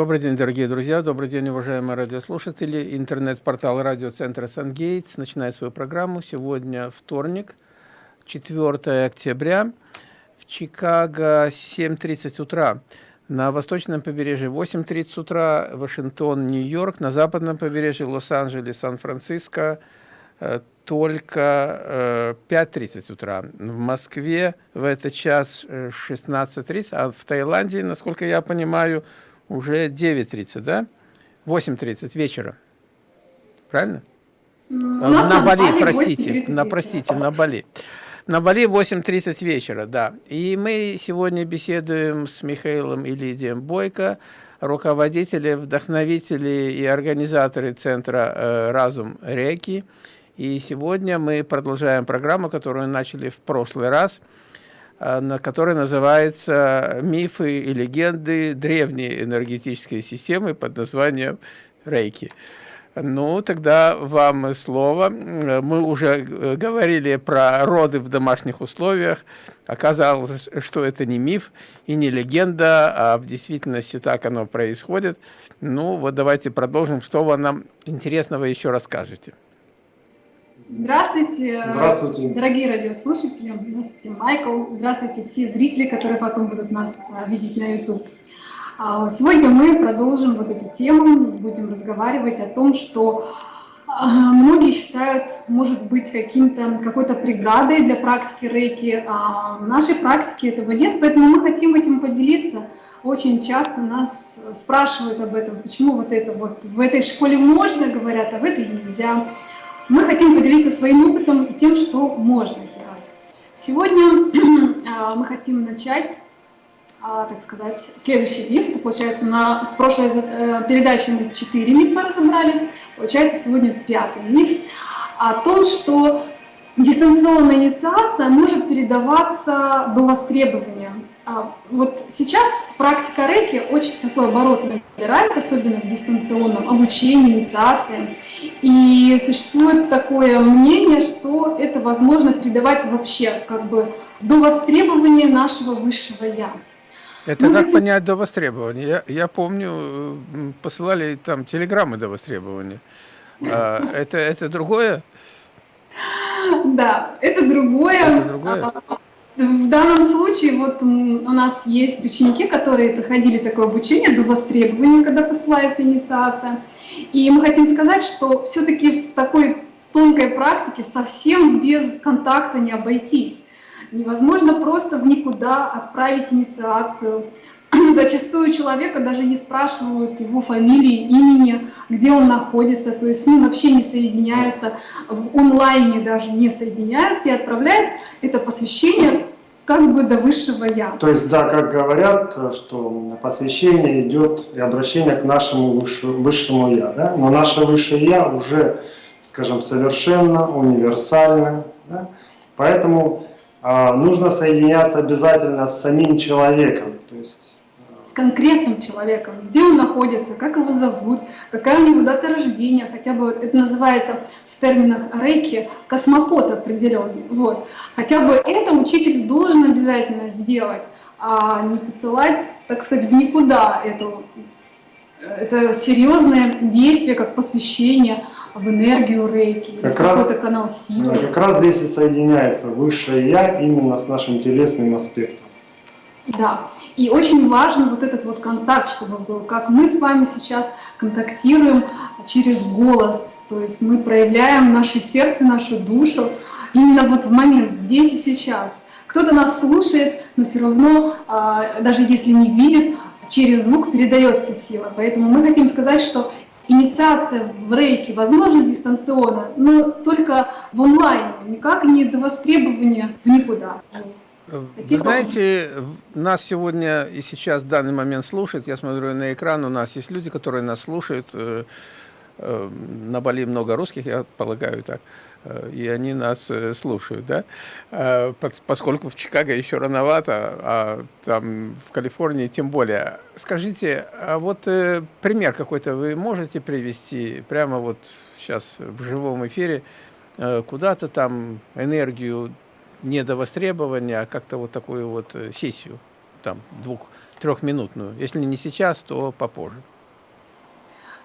Добрый день, дорогие друзья, добрый день, уважаемые радиослушатели. Интернет-портал радиоцентра «Сангейтс» начинает свою программу. Сегодня вторник, 4 октября, в Чикаго 7.30 утра. На восточном побережье 8.30 утра, Вашингтон, Нью-Йорк, на западном побережье Лос-Анджелес, Сан-Франциско, э, только 5.30 э, утра. В Москве в этот час 16.30, э, а в Таиланде, насколько я понимаю, уже 9.30, да? 8.30 вечера. Правильно? На, на Бали, простите, на, простите, на Бали. На Бали 8.30 вечера, да. И мы сегодня беседуем с Михаилом и Лидием Бойко, руководители, вдохновители и организаторы Центра э, «Разум Реки». И сегодня мы продолжаем программу, которую начали в прошлый раз, э, на которой называется «Мифы и легенды древней энергетической системы» под названием «Рейки». Ну, тогда вам слово. Мы уже э, говорили про роды в домашних условиях. Оказалось, что это не миф и не легенда, а в действительности так оно происходит. Ну, вот давайте продолжим. Что вы нам интересного еще расскажете? Здравствуйте, Здравствуйте, дорогие радиослушатели. Здравствуйте, Майкл. Здравствуйте, все зрители, которые потом будут нас а, видеть на YouTube. А, сегодня мы продолжим вот эту тему, будем разговаривать о том, что а, многие считают, может быть, каким-то какой-то преградой для практики рейки. А в нашей практике этого нет, поэтому мы хотим этим поделиться. Очень часто нас спрашивают об этом, почему вот это вот в этой школе можно, говорят, а в этой нельзя. Мы хотим поделиться своим опытом и тем, что можно делать. Сегодня мы хотим начать а, так сказать, следующий миф. Это получается на прошлой э, передаче мы четыре мифа разобрали. Получается сегодня пятый миф о том, что дистанционная инициация может передаваться до востребования. А, вот сейчас практика рейки очень такой оборот набирает, особенно в дистанционном обучении, инициации. И существует такое мнение, что это возможно передавать вообще как бы до востребования нашего высшего «я». Это ну, как хотите... понять до востребования? Я, я помню, посылали там телеграммы до востребования. А, это, это другое? Да, это другое. Это другое? В данном случае вот у нас есть ученики, которые проходили такое обучение до востребования, когда посылается инициация. И мы хотим сказать, что все-таки в такой тонкой практике совсем без контакта не обойтись. Невозможно просто в никуда отправить инициацию. Зачастую человека даже не спрашивают его фамилии, имени, где он находится, то есть с ним вообще не соединяются, в онлайне даже не соединяются и отправляют это посвящение как бы до высшего Я. То есть, да, как говорят, что посвящение идет и обращение к нашему высшему, высшему Я, да? но наше высшее Я уже, скажем, совершенно универсально, да? поэтому а, нужно соединяться обязательно с самим человеком, то есть с конкретным человеком, где он находится, как его зовут, какая у него дата рождения, хотя бы это называется в терминах рейки космопот определенный. Вот. Хотя бы это учитель должен обязательно сделать, а не посылать, так сказать, в никуда эту, это серьезное действие, как посвящение, в энергию рейки, как в какой-то канал силы. Как раз здесь и соединяется высшее Я именно с нашим телесным аспектом. Да, и очень важен вот этот вот контакт, чтобы был, как мы с вами сейчас контактируем через голос, то есть мы проявляем наше сердце, нашу душу именно вот в момент, здесь и сейчас. Кто-то нас слушает, но все равно, а, даже если не видит, через звук передается сила. Поэтому мы хотим сказать, что инициация в рейке возможна дистанционно, но только в онлайне, никак не до востребования в никуда. Вот. Вы знаете, нас сегодня и сейчас в данный момент слушают, я смотрю на экран, у нас есть люди, которые нас слушают, э, э, на Бали много русских, я полагаю так. Э, и они нас слушают, да, поскольку в Чикаго еще рановато, а там в Калифорнии тем более. Скажите, а вот пример какой-то вы можете привести прямо вот сейчас в живом эфире, куда-то там энергию не до востребования, а как-то вот такую вот сессию, там двух, трехминутную. Если не сейчас, то попозже.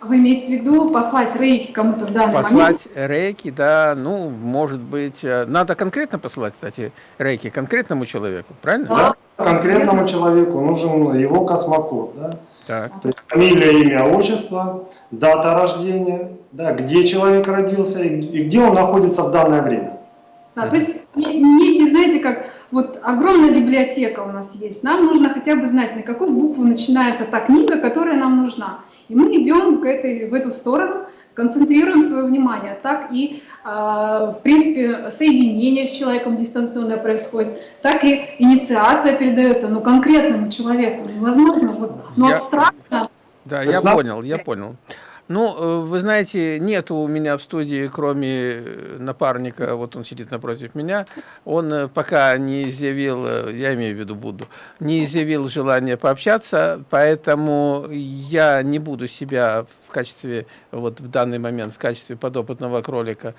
Вы имеете в виду послать рейки кому-то в данный послать момент? Послать рейки, да, ну, может быть, э, надо конкретно посылать, кстати, рейки конкретному человеку, правильно? Да, конкретному человеку нужен его космокод, да. Так. То есть фамилия, имя, отчество, дата рождения, да, где человек родился и где он находится в данное время. Да, то есть некий, знаете, как вот огромная библиотека у нас есть, нам нужно хотя бы знать, на какую букву начинается та книга, которая нам нужна. И мы идем к этой, в эту сторону, концентрируем свое внимание. Так и, э, в принципе, соединение с человеком дистанционно происходит, так и инициация передается, но конкретному человеку. Невозможно, вот, но Я... абстрактно. Да, я понял, я понял. Ну, э, вы знаете, нет у меня в студии, кроме э, напарника, вот он сидит напротив меня, он э, пока не изъявил, я имею в виду Будду, не изъявил желания пообщаться, поэтому я не буду себя в качестве, вот в данный момент, в качестве подопытного кролика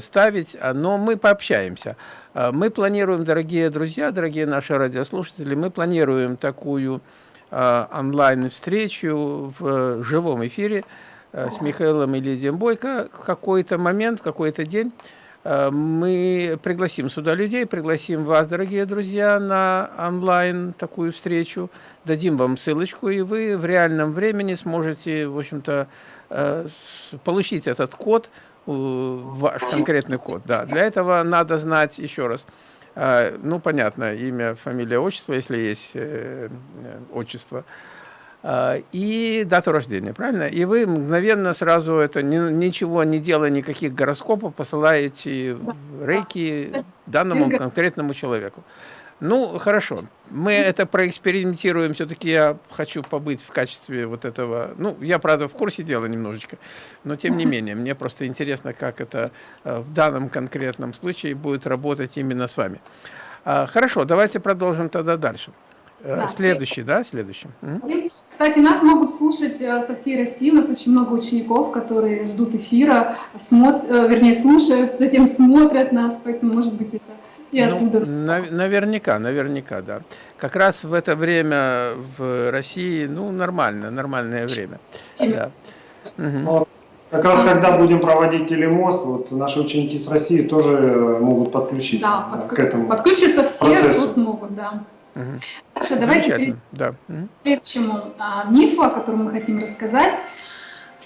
ставить, но мы пообщаемся. Мы планируем, дорогие друзья, дорогие наши радиослушатели, мы планируем такую онлайн-встречу в живом эфире э, с Михаилом и Лидией Бойко. В какой-то момент, в какой-то день э, мы пригласим сюда людей, пригласим вас, дорогие друзья, на онлайн такую встречу, дадим вам ссылочку, и вы в реальном времени сможете, в общем-то, получить этот код, ваш конкретный код. Да. Для этого надо знать, еще раз, ну, понятно, имя, фамилия, отчество, если есть э, э, отчество, а, и дату рождения, правильно? И вы мгновенно сразу это, ничего не делая, никаких гороскопов, посылаете рейки данному конкретному человеку. Ну, хорошо. Мы это проэкспериментируем. Все-таки я хочу побыть в качестве вот этого... Ну, я, правда, в курсе дела немножечко, но тем не менее, мне просто интересно, как это э, в данном конкретном случае будет работать именно с вами. А, хорошо, давайте продолжим тогда дальше. Э, да, следующий, да, следующий. Кстати, нас могут слушать э, со всей России, у нас очень много учеников, которые ждут эфира, смотрят, вернее, слушают, затем смотрят нас, поэтому, может быть, это и ну, оттуда нав наверняка, наверняка, да. Как раз в это время в России, ну, нормально, нормальное время. Да. Угу. Как раз когда будем проводить телемост, вот наши ученики с России тоже могут подключиться да, да, подк... к этому Подключиться все, процессу. кто смогут, да. Угу. Хорошо, давайте перейдем да. к следующему а, мифу, о котором мы хотим рассказать.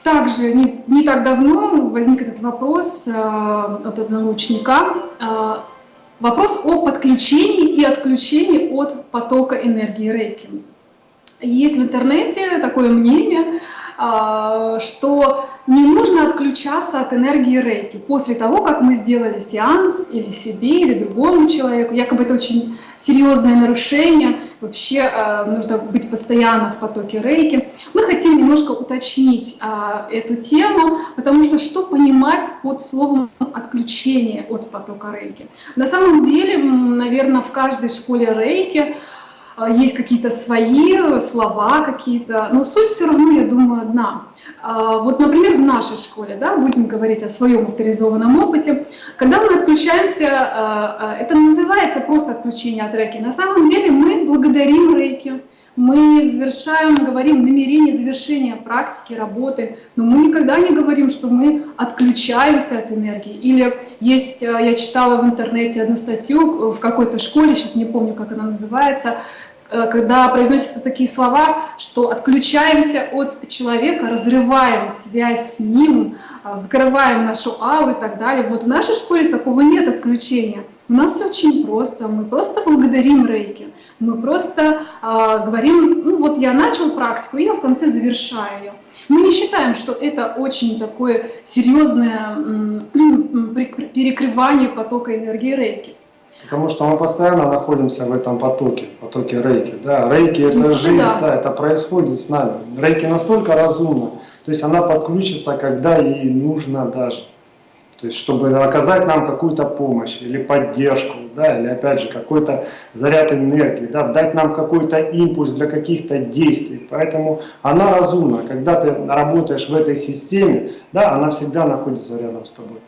Также не, не так давно возник этот вопрос а, от одного ученика. А, Вопрос о подключении и отключении от потока энергии рейки. Есть в интернете такое мнение, а, что не нужно отключаться от энергии рейки после того, как мы сделали сеанс или себе, или другому человеку. Якобы это очень серьезное нарушение, вообще э, нужно быть постоянно в потоке рейки. Мы хотим немножко уточнить э, эту тему, потому что что понимать под словом отключение от потока рейки? На самом деле, наверное, в каждой школе рейки а, есть какие-то свои слова какие-то, но суть все равно, я думаю, одна. А, вот, например, в нашей школе, да, будем говорить о своем авторизованном опыте, когда мы отключаемся, а, это называется просто отключение от рейки. На самом деле мы благодарим рейки, мы завершаем, говорим намерение завершения практики, работы, но мы никогда не говорим, что мы отключаемся от энергии. Или есть, я читала в интернете одну статью в какой-то школе, сейчас не помню, как она называется, Э, когда произносятся такие слова, что отключаемся от человека, разрываем связь с ним, а, закрываем нашу ауру и так далее. Вот в нашей школе такого нет отключения. У нас все очень просто. Мы просто благодарим рейки. Мы просто э, говорим, ну вот я начал практику, и я в конце завершаю ее. Мы не считаем, что это очень такое серьезное перекрывание потока энергии рейки. Потому что мы постоянно находимся в этом потоке, потоке рейки. Да, рейки это жизнь, да. да, это происходит с нами. Рейки настолько разумна, то есть она подключится, когда ей нужно даже. То есть, чтобы оказать нам какую-то помощь или поддержку, да, или опять же какой-то заряд энергии, да, дать нам какой-то импульс для каких-то действий. Поэтому она разумна. Когда ты работаешь в этой системе, да, она всегда находится рядом с тобой.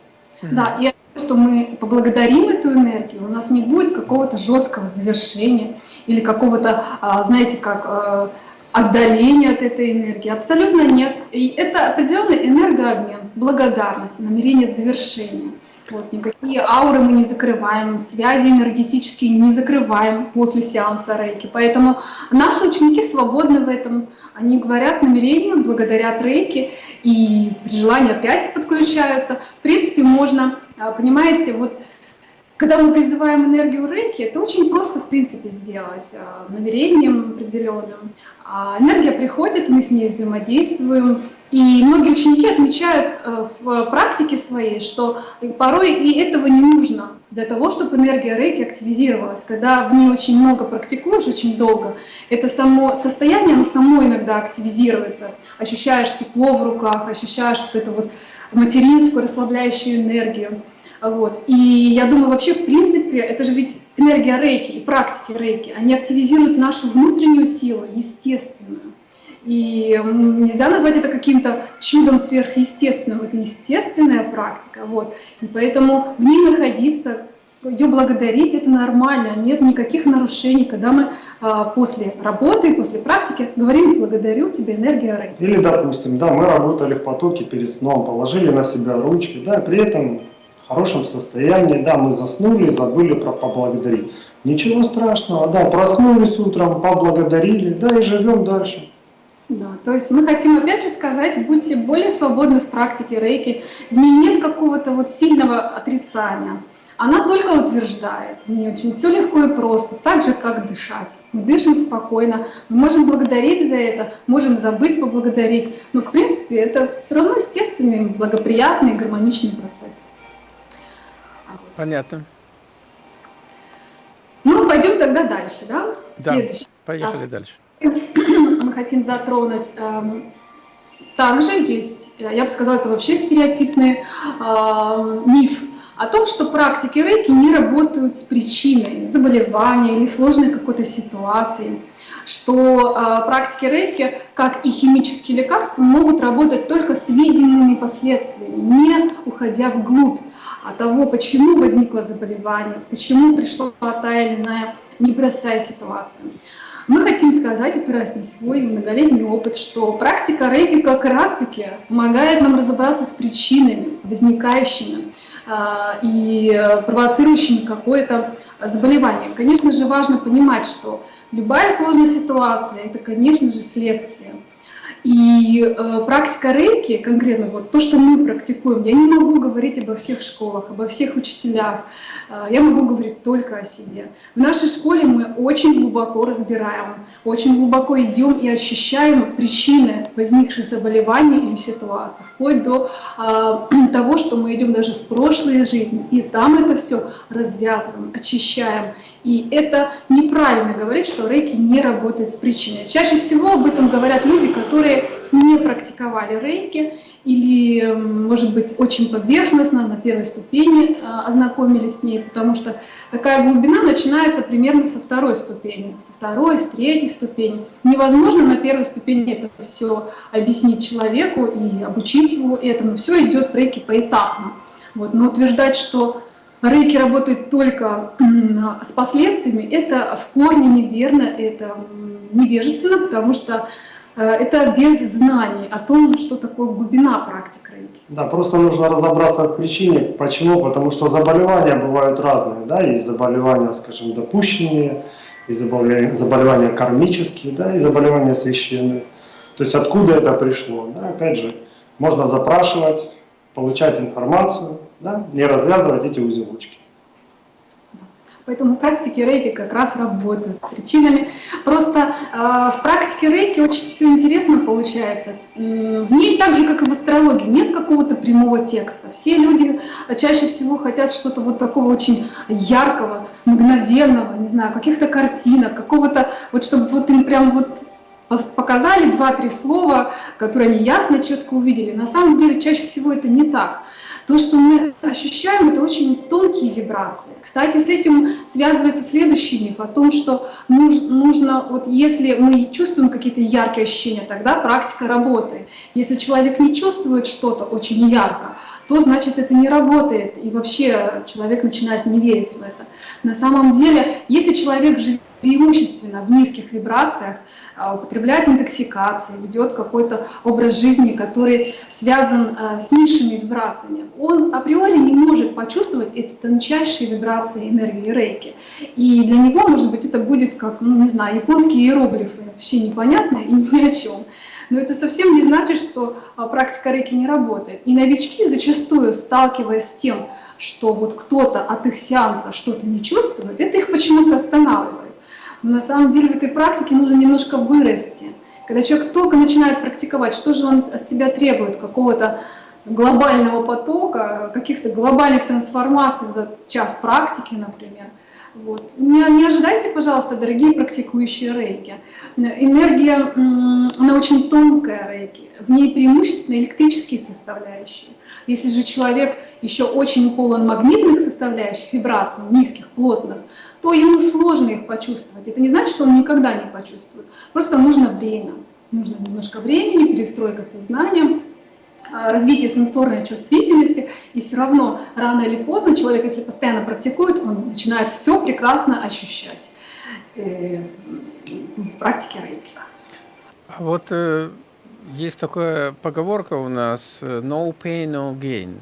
Да, и что мы поблагодарим эту энергию, у нас не будет какого-то жесткого завершения или какого-то, а, знаете, как а, отдаления от этой энергии. Абсолютно нет. И это определенный энергообмен, благодарность, намерение завершения. Вот, никакие ауры мы не закрываем, связи энергетические не закрываем после сеанса рейки. Поэтому наши ученики свободны в этом. Они говорят намерением, благодарят рейки и при желании опять подключаются. В принципе, можно, понимаете, вот когда мы призываем энергию рейки, это очень просто, в принципе, сделать а, намерением определенным. А энергия приходит, мы с ней взаимодействуем. И многие ученики отмечают э, в практике своей, что порой и этого не нужно для того, чтобы энергия рейки активизировалась. Когда в ней очень много практикуешь, очень долго, это само состояние, оно само иногда активизируется. Ощущаешь тепло в руках, ощущаешь вот эту вот материнскую расслабляющую энергию. Вот. И я думаю, вообще, в принципе, это же ведь энергия рейки и практики рейки, они активизируют нашу внутреннюю силу, естественную. И нельзя назвать это каким-то чудом сверхъестественным, это естественная практика. Вот. И поэтому в ней находиться, ее благодарить, это нормально, нет никаких нарушений, когда мы а, после работы, после практики говорим «благодарю тебя, энергия рейки». Или, допустим, да, мы работали в потоке перед сном, положили на себя ручки, да, при этом хорошем состоянии, да, мы заснули, забыли про поблагодарить. Ничего страшного, да, проснулись утром, поблагодарили, да, и живем дальше. Да, то есть мы хотим опять же сказать, будьте более свободны в практике рейки, в ней нет какого-то вот сильного отрицания. Она только утверждает, в ней очень все легко и просто, так же, как дышать. Мы дышим спокойно, мы можем благодарить за это, можем забыть поблагодарить, но в принципе это все равно естественный, благоприятный, гармоничный процесс. Понятно. Ну, пойдем тогда дальше, да? Да, Следующий. поехали раз. дальше. Мы хотим затронуть... Эм, также есть, я бы сказала, это вообще стереотипный э, миф о том, что практики рейки не работают с причиной заболевания или сложной какой-то ситуации что э, практики рейки, как и химические лекарства, могут работать только с видимыми последствиями, не уходя вглубь а того, почему возникло заболевание, почему пришла та или иная непростая ситуация. Мы хотим сказать, опираясь на свой многолетний опыт, что практика рейки как раз-таки помогает нам разобраться с причинами, возникающими э, и провоцирующими какое-то заболевание. Конечно же, важно понимать, что любая сложная ситуация – это, конечно же, следствие. И э, практика рейки, конкретно вот то, что мы практикуем, я не могу говорить обо всех школах, обо всех учителях, э, я могу говорить только о себе. В нашей школе мы очень глубоко разбираем, очень глубоко идем и ощущаем причины возникших заболеваний или ситуаций, вплоть до э, того, что мы идем даже в прошлые жизни, и там это все развязываем, очищаем. И это неправильно говорить, что рейки не работает с причиной. Чаще всего об этом говорят люди, которые не практиковали рейки или, может быть, очень поверхностно, на первой ступени а, ознакомились с ней, потому что такая глубина начинается примерно со второй ступени, со второй, с третьей ступени. Невозможно на первой ступени это все объяснить человеку и обучить его этому. Все идет в рейке поэтапно. Вот. Но утверждать, что Рейки работает только с последствиями, это в корне неверно, это невежественно, потому что э, это без знаний о том, что такое глубина практик рейки. Да, просто нужно разобраться в причине. Почему? Потому что заболевания бывают разные. Да? Есть заболевания, скажем, допущенные, есть заболевания, заболевания кармические, да, и заболевания священные. То есть откуда это пришло? Да? Опять же, можно запрашивать, получать информацию, да, не развязывать эти узелочки. Поэтому практики рейки как раз работают с причинами. Просто э, в практике рейки очень все интересно получается. В ней так же, как и в астрологии, нет какого-то прямого текста. Все люди чаще всего хотят что-то вот такого очень яркого, мгновенного, не знаю, каких-то картинок, какого-то, вот чтобы вот им прям вот показали два-три слова, которые они ясно, четко увидели. На самом деле чаще всего это не так. То, что мы ощущаем, это очень тонкие вибрации. Кстати, с этим связывается следующий миф о том, что нужно, вот если мы чувствуем какие-то яркие ощущения, тогда практика работает. Если человек не чувствует что-то очень ярко, то значит это не работает, и вообще человек начинает не верить в это. На самом деле, если человек живет преимущественно в низких вибрациях, употребляет интоксикации, ведет какой-то образ жизни, который связан а, с низшими вибрациями, он априори не может почувствовать эти тончайшие вибрации энергии рейки. И для него, может быть, это будет как, ну, не знаю, японские иероглифы, вообще непонятно и ни о чем. Но это совсем не значит, что а, практика рейки не работает. И новички зачастую, сталкиваясь с тем, что вот кто-то от их сеанса что-то не чувствует, это их почему-то останавливает. Но на самом деле в этой практике нужно немножко вырасти. Когда человек только начинает практиковать, что же он от себя требует? Какого-то глобального потока, каких-то глобальных трансформаций за час практики, например. Вот. Не, не ожидайте, пожалуйста, дорогие практикующие рейки. Энергия, она очень тонкая рейки, в ней преимущественно электрические составляющие. Если же человек еще очень полон магнитных составляющих, вибраций, низких, плотных, то ему сложно их почувствовать. Это не значит, что он никогда не почувствует. Просто нужно время. Нужно немножко времени, перестройка сознания, а, развитие сенсорной чувствительности. И все равно, рано или поздно, человек, если постоянно практикует, он начинает все прекрасно ощущать э, в практике рейки. А вот э, есть такая поговорка у нас э, «no pain, no gain».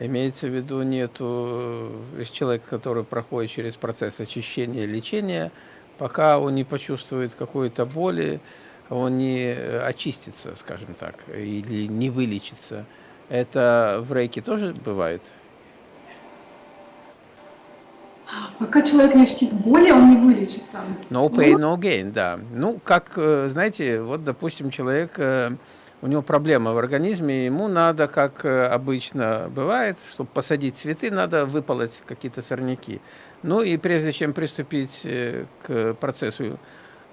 Имеется в виду, нету э, человека, который проходит через процесс очищения, лечения, пока он не почувствует какой-то боли, он не э, очистится, скажем так, или не вылечится. Это в рейке тоже бывает? Пока человек не ощутит боли, он не вылечится. No pain, no gain, да. Ну, как, э, знаете, вот, допустим, человек у него проблема в организме, ему надо, как э, обычно бывает, чтобы посадить цветы, надо выполоть какие-то сорняки. Ну и прежде чем приступить э, к процессу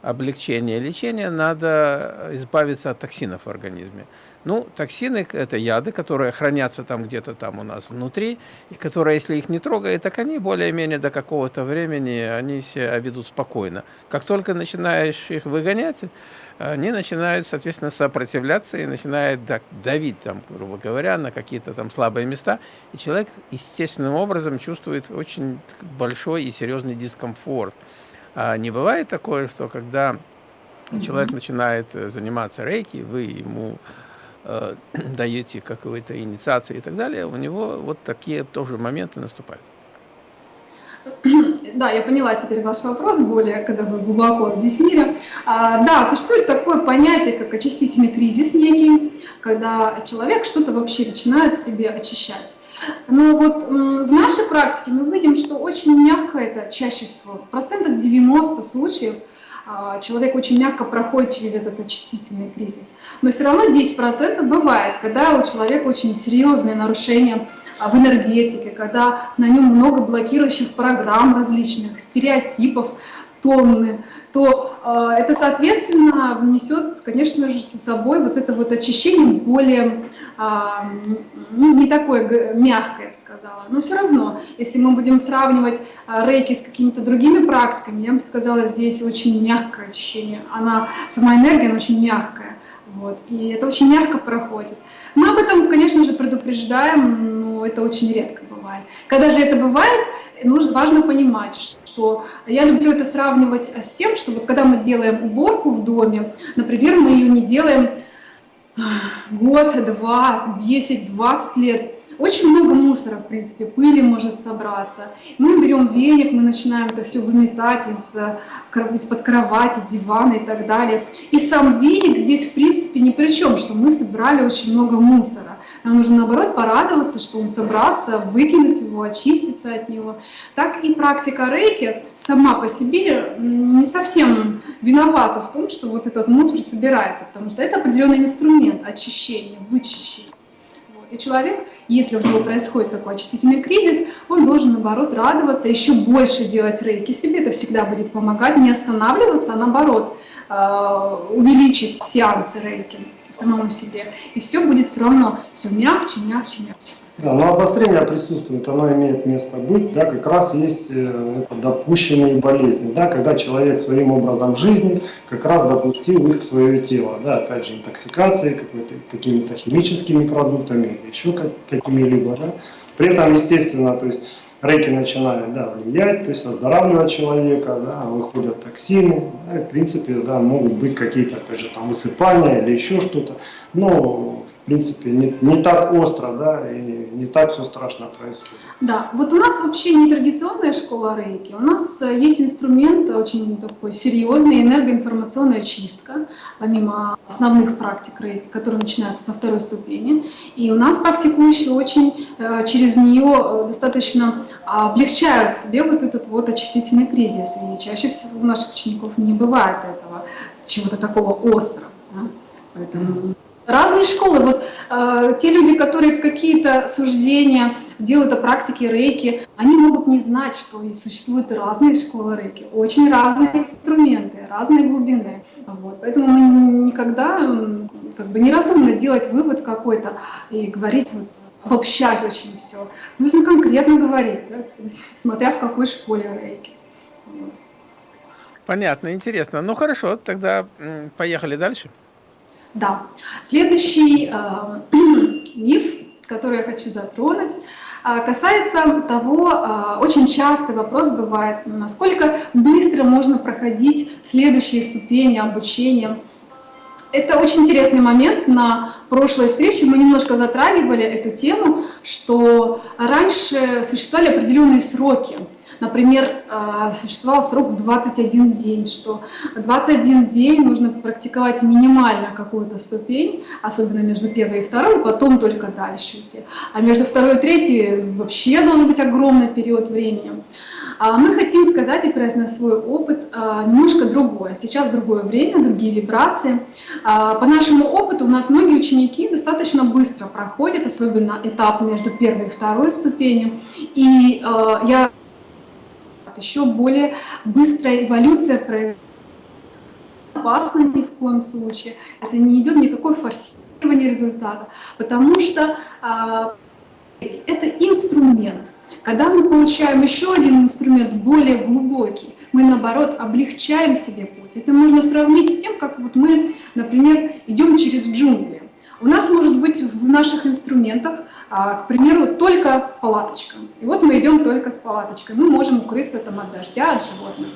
облегчения лечения, надо избавиться от токсинов в организме. Ну, токсины – это яды, которые хранятся там где-то там у нас внутри, и которые, если их не трогает, так они более-менее до какого-то времени, они себя ведут спокойно. Как только начинаешь их выгонять, они начинают, соответственно, сопротивляться и начинают давить, там, грубо говоря, на какие-то там слабые места, и человек естественным образом чувствует очень большой и серьезный дискомфорт. А не бывает такое, что когда человек начинает э, заниматься рейки, вы ему э, даете какую-то инициацию и так далее, у него вот такие тоже моменты наступают. Да, я поняла теперь ваш вопрос более, когда вы глубоко объяснили. А, да, существует такое понятие, как очистительный кризис некий, когда человек что-то вообще начинает в себе очищать. Но вот в нашей практике мы видим, что очень мягко это чаще всего, в процентах 90 случаев человек очень мягко проходит через этот очистительный кризис. Но все равно 10% бывает, когда у человека очень серьезные нарушения а, в энергетике, когда на нем много блокирующих программ различных, стереотипов, тонны, то э, это, соответственно, внесет, конечно же, со собой вот это вот очищение более, ну, не такое мягкое, я бы сказала. Но все равно, если мы будем сравнивать э, рейки с какими-то другими практиками, я бы сказала, здесь очень мягкое ощущение. Она, сама энергия, она очень мягкая. Вот, и это очень мягко проходит. Мы об этом, конечно же, предупреждаем, но это очень редко бывает. Когда же это бывает, нужно, важно понимать, что я люблю это сравнивать с тем, что вот когда мы делаем уборку в доме, например, мы ее не делаем год, два, 10, 20 лет, очень много мусора, в принципе, пыли может собраться. Мы берем веник, мы начинаем это все выметать из, э, из-под кровати, дивана и так далее. И сам веник здесь, в принципе, ни при чем, что мы собрали очень много мусора. Нам нужно, наоборот, порадоваться, что он собрался, выкинуть его, очиститься от него. Так и практика рейки сама по себе не совсем виновата в том, что вот этот мусор собирается, потому что это определенный инструмент очищения, вычищения. И человек, если у него происходит такой очистительный кризис, он должен, наоборот, радоваться, еще больше делать рейки себе. Это всегда будет помогать, не останавливаться, а наоборот, э, увеличить сеансы рейки самому себе. И все будет все равно все мягче, мягче, мягче. Да, но обострение присутствует, оно имеет место быть, да, как раз есть э, это допущенные болезни, да, когда человек своим образом жизни как раз допустил их в свое тело, да, опять же, интоксикацией, какими-то химическими продуктами, еще какими-либо, да. При этом, естественно, то есть рейки начинают да, влиять, то есть оздоравливать человека, да, выходят токсины, да, и, в принципе, да, могут быть какие-то, опять же, там высыпания или еще что-то, но в принципе, не, не так остро, да, и не так все страшно происходит. Да, вот у нас вообще не традиционная школа рейки, у нас э, есть инструмент очень такой серьезный, энергоинформационная чистка, помимо основных практик рейки, которые начинаются со второй ступени. И у нас практикующие очень э, через нее э, достаточно облегчают себе вот этот вот очистительный кризис. И чаще всего у наших учеников не бывает этого, чего-то такого острого. Да? Поэтому Разные школы. Вот э, те люди, которые какие-то суждения делают о практике рейки, они могут не знать, что существуют разные школы рейки, очень разные инструменты, разные глубины. Вот. Поэтому мы никогда как бы неразумно делать вывод какой-то и говорить вот обобщать очень все. Нужно конкретно говорить, да, есть, смотря в какой школе рейки. Вот. Понятно, интересно. Ну хорошо, тогда поехали дальше. Да. Следующий э, миф, который я хочу затронуть, э, касается того, э, очень часто вопрос бывает, насколько быстро можно проходить следующие ступени обучения. Это очень интересный момент. На прошлой встрече мы немножко затрагивали эту тему, что раньше существовали определенные сроки Например, а, существовал срок в 21 день, что 21 день нужно практиковать минимально какую-то ступень, особенно между первой и второй, потом только дальше идти. А между второй и третьей вообще должен быть огромный период времени. А мы хотим сказать, опираясь на свой опыт, а, немножко другое. Сейчас другое время, другие вибрации. По нашему опыту у нас многие ученики достаточно быстро проходят, особенно этап между первой и второй ступенью. И я еще более быстрая эволюция происходит. Опасно ни в коем случае. Это не идет никакой форсирование результата, потому что а, это инструмент. Когда мы получаем еще один инструмент, более глубокий, мы, наоборот, облегчаем себе путь. Это можно сравнить с тем, как вот мы, например, идем через джунгли. У нас может быть в наших инструментах, а, к примеру, только палаточка. И вот мы идем только с палаточкой. Мы можем укрыться там от дождя, от животных.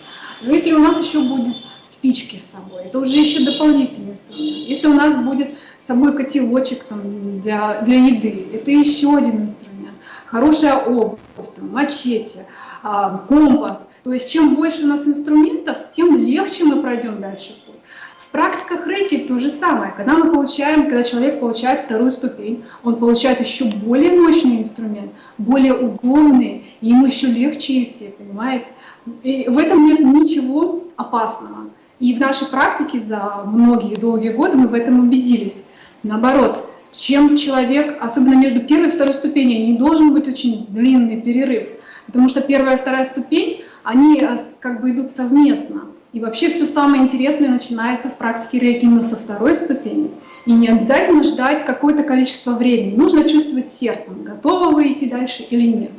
Но если у нас еще будет спички с собой, это уже еще дополнительный инструмент. Если у нас будет с собой котелочек там, для, для еды, это еще один инструмент. Хорошая обувь, мачете, а, компас. То есть чем больше у нас инструментов, тем легче мы пройдем дальше путь. В практиках рейки то же самое. Когда мы получаем, когда человек получает вторую ступень, он получает еще более мощный инструмент, более удобный, и ему еще легче идти, понимаете? И в этом нет ничего опасного. И в нашей практике за многие долгие годы мы в этом убедились. Наоборот, чем человек, особенно между первой и второй ступенью, не должен быть очень длинный перерыв, потому что первая и вторая ступень, они как бы идут совместно. И вообще все самое интересное начинается в практике рейки именно со второй ступени. И не обязательно ждать какое-то количество времени. Нужно чувствовать сердцем, готовы вы идти дальше или нет.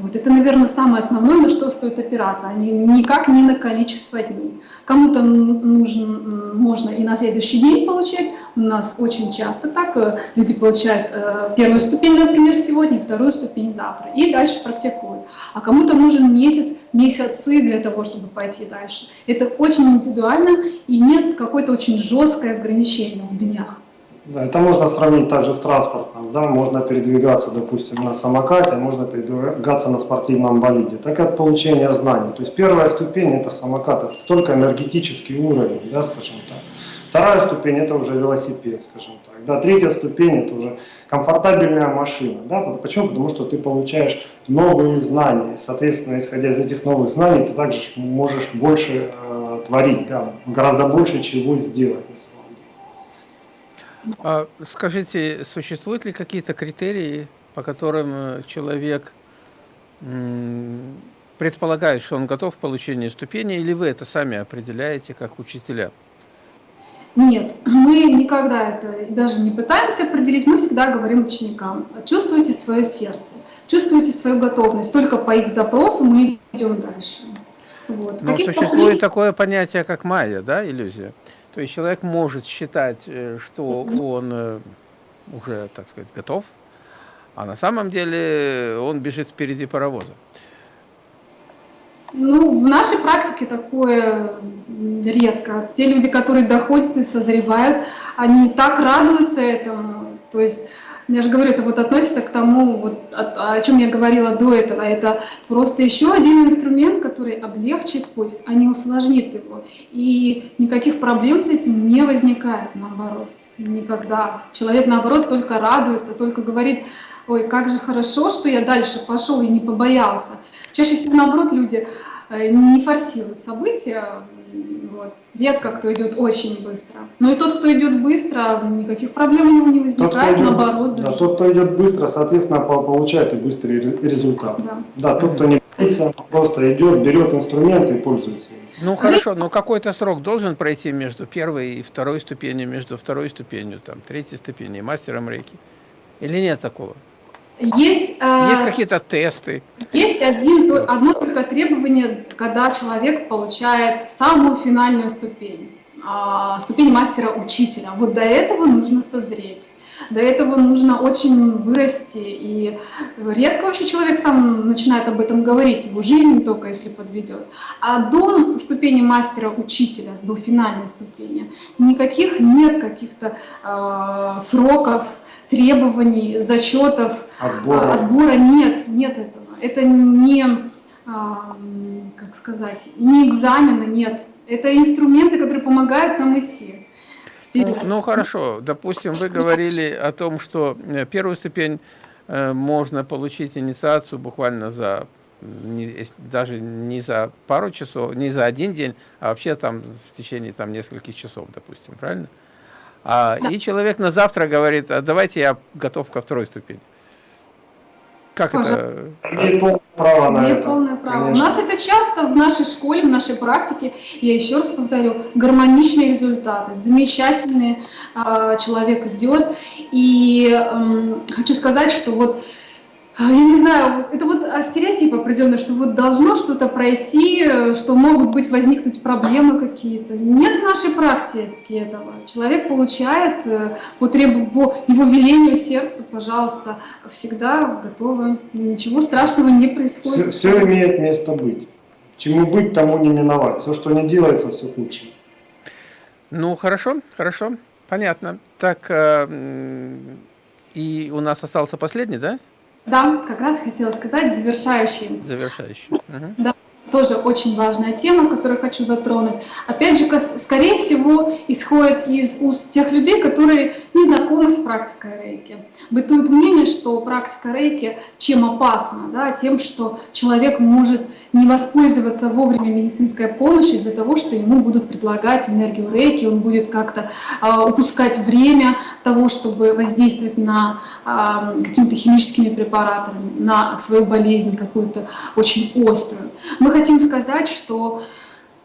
Вот это, наверное, самое основное, на что стоит опираться, а не, никак не на количество дней. Кому-то нужен, можно и на следующий день получать. У нас очень часто так. Э, люди получают э, первую ступень, например, сегодня, вторую ступень завтра. И дальше практикуют. А кому-то нужен месяц, месяцы для того, чтобы пойти дальше. Это очень индивидуально и нет какой-то очень жесткое ограничение в днях. Это можно сравнить также с транспортом. Да? Можно передвигаться, допустим, на самокате, можно передвигаться на спортивном болиде. Так от получения знаний. То есть первая ступень это самокат, это только энергетический уровень, да, скажем так. Вторая ступень это уже велосипед, скажем так. Да, третья ступень это уже комфортабельная машина. Да? Почему? Потому что ты получаешь новые знания. Соответственно, исходя из этих новых знаний, ты также можешь больше э, творить, да? гораздо больше чего сделать. А скажите, существуют ли какие-то критерии, по которым э, человек предполагает, что он готов к получению ступени, или вы это сами определяете как учителя? Нет, мы никогда это даже не пытаемся определить, мы всегда говорим ученикам, чувствуйте свое сердце, чувствуйте свою готовность, только по их запросу мы идем дальше. Вот. Но существует приз... такое понятие, как майя, да, иллюзия? То есть человек может считать, э, что он э, уже, так сказать, готов, а на самом деле он бежит впереди паровоза. Ну, в нашей практике такое редко. Те люди, которые доходят и созревают, они так радуются этому. То есть, я же говорю, это вот относится к тому, вот, о, о чем я говорила до этого. Это просто еще один инструмент, который облегчит путь, а не усложнит его. И никаких проблем с этим не возникает, наоборот. Никогда. Человек, наоборот, только радуется, только говорит, ой, как же хорошо, что я дальше пошел и не побоялся. Чаще всего, наоборот, люди э, не форсируют события, вот. редко кто идет очень быстро. Но и тот, кто идет быстро, никаких проблем у него не возникает, тот, идет, наоборот. Да, тот, кто идет быстро, соответственно, получает и быстрый результат. Да, да тот, кто не боится, просто идет, берет инструменты и пользуется им. Ну хорошо, но какой-то срок должен пройти между первой и второй ступенью, между второй ступенью, там, третьей ступенью, мастером рейки? Или нет такого? Есть, э, есть какие-то тесты. Есть один, одно только требование, когда человек получает самую финальную ступень, а, ступень мастера-учителя. Вот до этого нужно созреть. До этого нужно очень вырасти, и редко вообще человек сам начинает об этом говорить, его жизнь только если подведет. А до ступени мастера-учителя, до финальной ступени, никаких нет каких-то э, сроков, требований, зачетов, отбора. отбора нет, нет этого. Это не, а, как сказать, не экзамены, нет. Это инструменты, которые помогают нам идти. Ну, ну хорошо, допустим, вы говорили о том, что э, первую ступень э, можно получить инициацию буквально за не, даже не за пару часов, не за один день, а вообще там в течение там нескольких часов, допустим, правильно? А, да. И человек на завтра говорит, а давайте я готов ко второй ступени. Как Пожалуйста. это? Имеет полное право на Имеет это. полное право. Конечно. У нас это часто в нашей школе, в нашей практике, я еще раз повторю, гармоничные результаты, замечательные, э, человек идет. И э, хочу сказать, что вот а, я не знаю, это вот стереотип определенный, что вот должно что-то пройти, что могут быть возникнуть проблемы какие-то. Нет в нашей практике этого. Человек получает э, по, требу, по его велению сердца, пожалуйста, всегда готово. Ничего страшного не происходит. Все, все имеет место быть. Чему быть, тому не миновать. Все, что не делается, все к лучшему. Ну, хорошо, хорошо, понятно. Так, э, и у нас остался последний, да? Да, как раз хотела сказать завершающий. Завершающий. Угу. Да, тоже очень важная тема, которую хочу затронуть. Опять же, скорее всего, исходит из уст тех людей, которые не знакомы с практикой рейки. Бытует мнение, что практика рейки чем опасна? Да? Тем, что человек может не воспользоваться вовремя медицинской помощью из-за того, что ему будут предлагать энергию рейки, он будет как-то а, упускать время того, чтобы воздействовать на а, какими-то химическими препаратами, на свою болезнь какую-то очень острую. Мы хотим сказать, что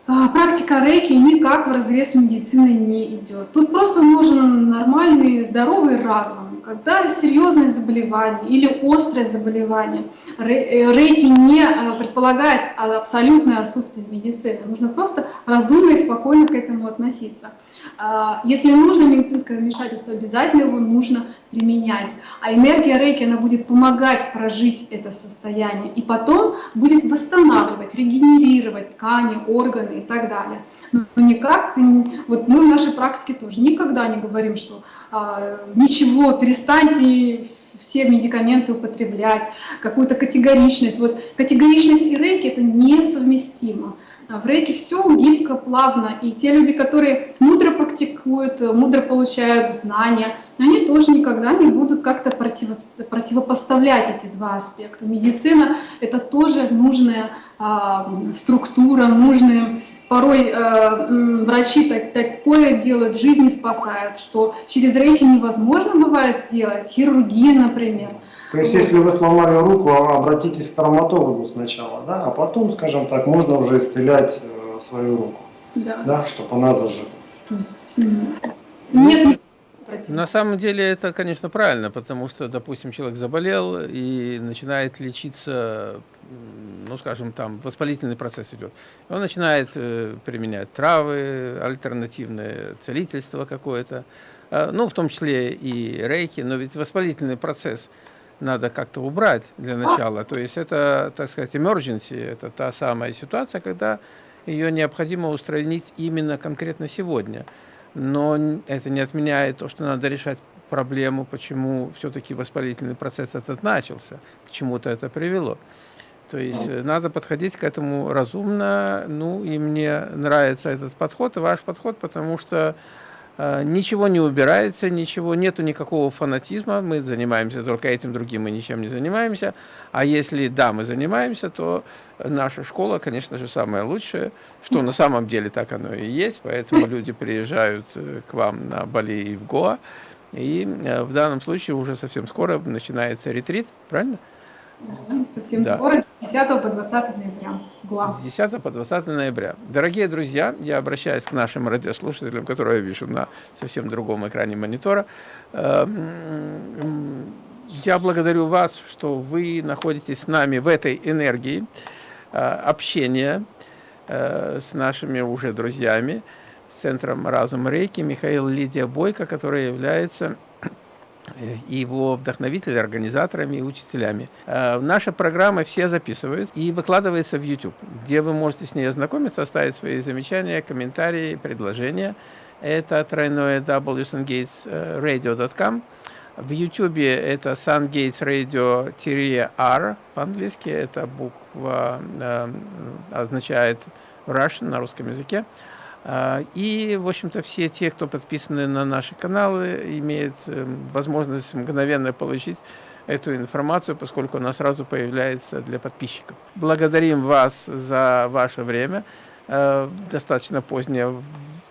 практика рейки никак в разрез с медициной не идет. Тут просто нужен нормальный, здоровый разум. Когда серьезное заболевание или острое заболевание, э, рейки не э, предполагает абсолютное отсутствие медицины. Нужно просто разумно и спокойно к этому относиться. А, если нужно медицинское вмешательство, обязательно его нужно применять. А энергия рейки, она будет помогать прожить это состояние. И потом будет восстанавливать, регенерировать ткани, органы и так далее. Но никак, вот мы в нашей практике тоже никогда не говорим, что а, ничего, перестаньте все медикаменты употреблять, какую-то категоричность. Вот категоричность и рейки это несовместимо. А в рейке все гибко, плавно, и те люди, которые мудро практикуют, мудро получают знания, они тоже никогда не будут как-то противо, противопоставлять эти два аспекта. Медицина — это тоже нужная а, структура, нужные порой э, врачи так, такое делают, жизни спасают, что через рейки невозможно бывает сделать, хирургия, например. То есть, если вы сломали руку, а, обратитесь к травматологу сначала, да, а потом, скажем так, можно уже исцелять э, свою руку, да. Да, чтобы она зажила. То есть нет на самом деле это, конечно, правильно, потому что, допустим, человек заболел и начинает лечиться, ну, скажем, там воспалительный процесс идет. Он начинает э, применять травы, альтернативное целительство какое-то, э, ну, в том числе и рейки, но ведь воспалительный процесс надо как-то убрать для начала. То есть это, так сказать, emergency, это та самая ситуация, когда ее необходимо устранить именно конкретно сегодня но это не отменяет то, что надо решать проблему, почему все-таки воспалительный процесс этот начался, к чему-то это привело. То есть э, надо подходить к этому разумно, ну и мне нравится этот подход, ваш подход, потому что ничего не убирается, ничего, нету никакого фанатизма, мы занимаемся только этим, другим мы ничем не занимаемся. А если да, мы занимаемся, то наша школа, конечно же, самая лучшая, что на самом деле так оно и есть, поэтому люди приезжают э, к вам на Бали и в Гоа, и э, в данном случае уже совсем скоро начинается ретрит, правильно? Совсем да. скоро, с 10 по 20 ноября. Гуа. С 10 по 20 ноября. Дорогие друзья, я обращаюсь к нашим радиослушателям, которые я вижу на совсем другом экране монитора. Эм, я благодарю вас, что вы находитесь с нами в этой энергии э, общения э, с нашими уже друзьями, с Центром Разум Рейки, Михаил Лидия Бойко, который является его вдохновителями, организаторами и учителями. Э, наша программа все записываются и выкладывается в YouTube, где вы можете с ней ознакомиться, оставить свои замечания, комментарии, предложения. Это тройное wsungatesradio.com. В YouTube это sungatesradio-r по-английски, это буква э, означает Russian на русском языке. А, и, в общем-то, все те, кто подписаны на наши каналы, имеют эм, возможность мгновенно получить эту информацию, поскольку она сразу появляется для подписчиков. Благодарим вас за ваше время, э, достаточно позднее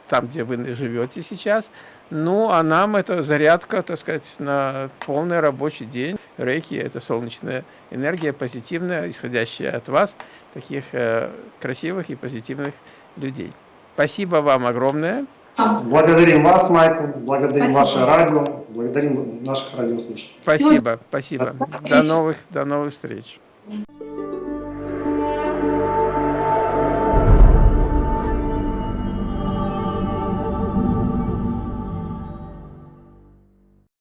там, где вы живете сейчас. Ну, а нам это зарядка, так сказать, на полный рабочий день. Рейки – это солнечная энергия, позитивная, исходящая от вас, таких э, красивых и позитивных людей. Спасибо вам огромное. Благодарим вас, Майкл, благодарим спасибо. ваше радио, благодарим наших радиослушателей. Спасибо, спасибо. До новых, до новых встреч.